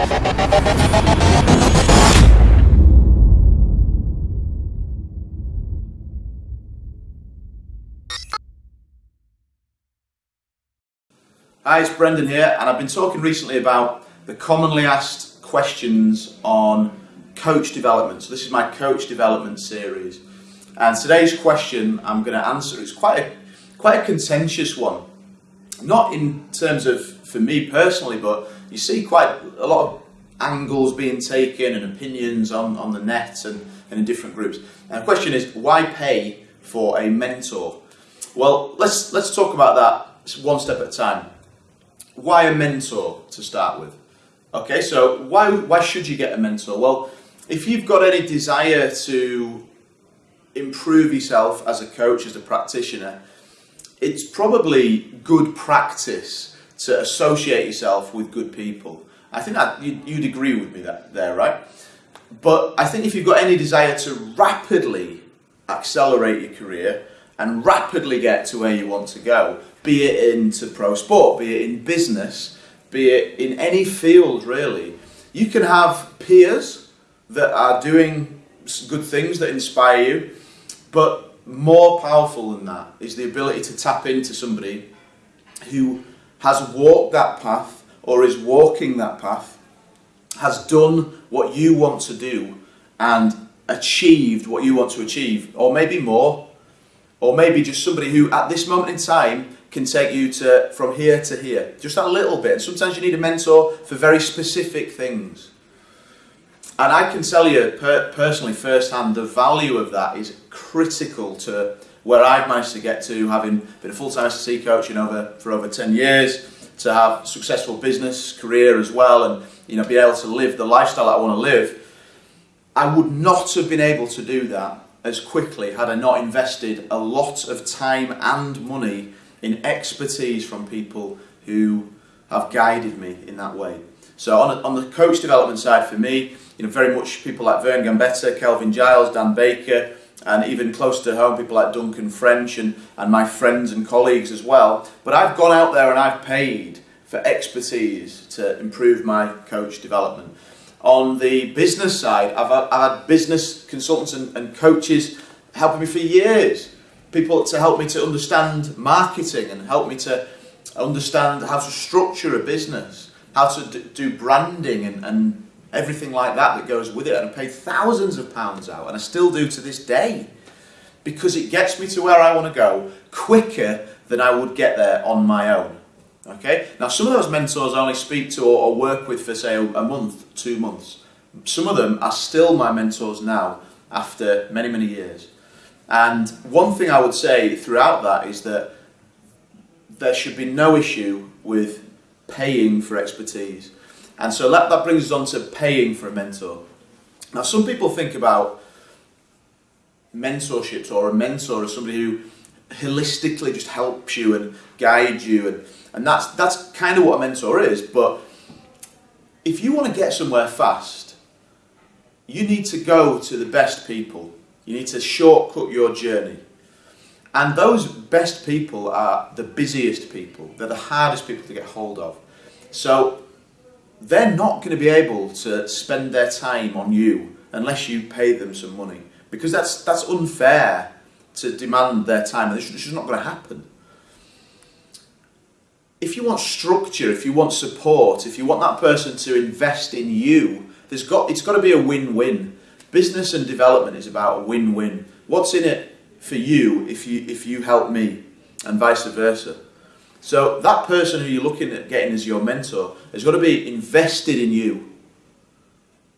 Hi, it's Brendan here, and I've been talking recently about the commonly asked questions on coach development. So, this is my coach development series, and today's question I'm going to answer is quite a quite a contentious one. Not in terms of for me personally, but you see quite a lot of angles being taken and opinions on, on the net and, and in different groups. And the question is, why pay for a mentor? Well, let's let's talk about that one step at a time why a mentor to start with? Okay, so why, why should you get a mentor? Well, if you've got any desire to improve yourself as a coach, as a practitioner, it's probably good practice to associate yourself with good people. I think that you'd, you'd agree with me that, there, right? But I think if you've got any desire to rapidly accelerate your career and rapidly get to where you want to go, be it into pro sport, be it in business, be it in any field really. You can have peers that are doing good things that inspire you, but more powerful than that is the ability to tap into somebody who has walked that path or is walking that path, has done what you want to do and achieved what you want to achieve, or maybe more, or maybe just somebody who at this moment in time can take you to from here to here, just a little bit. And Sometimes you need a mentor for very specific things. And I can tell you per personally, firsthand, the value of that is critical to where I've managed to get to, having been a full-time SSC coach in over for over 10 years, to have successful business career as well, and you know, be able to live the lifestyle I want to live. I would not have been able to do that as quickly had I not invested a lot of time and money in expertise from people who have guided me in that way. So on, a, on the coach development side for me, you know, very much people like Vern Gambetta, Kelvin Giles, Dan Baker, and even close to home, people like Duncan French and, and my friends and colleagues as well. But I've gone out there and I've paid for expertise to improve my coach development. On the business side, I've, I've had business consultants and, and coaches helping me for years people to help me to understand marketing and help me to understand how to structure a business, how to do branding and, and everything like that that goes with it. And I paid thousands of pounds out, and I still do to this day because it gets me to where I want to go quicker than I would get there on my own. Okay? Now, some of those mentors I only speak to or, or work with for, say, a month, two months. Some of them are still my mentors now after many, many years. And one thing I would say throughout that is that there should be no issue with paying for expertise. And so that, that brings us on to paying for a mentor. Now, some people think about mentorships or a mentor as somebody who holistically just helps you and guides you, and, and that's, that's kind of what a mentor is. But if you want to get somewhere fast, you need to go to the best people you need to shortcut your journey. And those best people are the busiest people. They're the hardest people to get hold of. So they're not going to be able to spend their time on you unless you pay them some money. Because that's, that's unfair to demand their time. and This is not going to happen. If you want structure, if you want support, if you want that person to invest in you, there's got, it's got to be a win-win. Business and development is about a win-win. What's in it for you if you if you help me and vice versa. So that person who you're looking at getting as your mentor has got to be invested in you.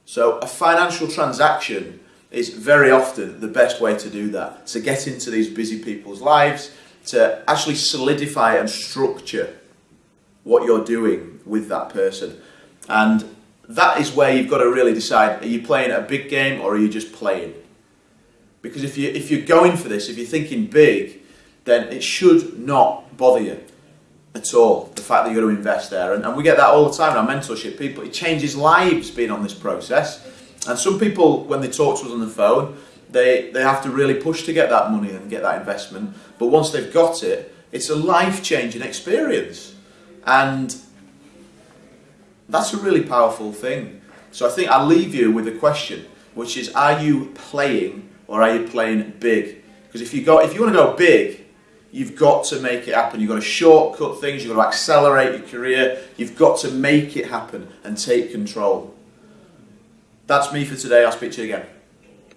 So a financial transaction is very often the best way to do that, to get into these busy people's lives, to actually solidify and structure what you're doing with that person. And that is where you've got to really decide, are you playing a big game or are you just playing? Because if, you, if you're going for this, if you're thinking big, then it should not bother you at all, the fact that you're going to invest there. And, and we get that all the time in our mentorship. People, it changes lives being on this process. And some people, when they talk to us on the phone, they, they have to really push to get that money and get that investment. But once they've got it, it's a life-changing experience. And That's a really powerful thing. So I think I'll leave you with a question, which is are you playing or are you playing big? Because if you go if you want to go big, you've got to make it happen. You've got to shortcut things, you've got to accelerate your career, you've got to make it happen and take control. That's me for today. I'll speak to you again.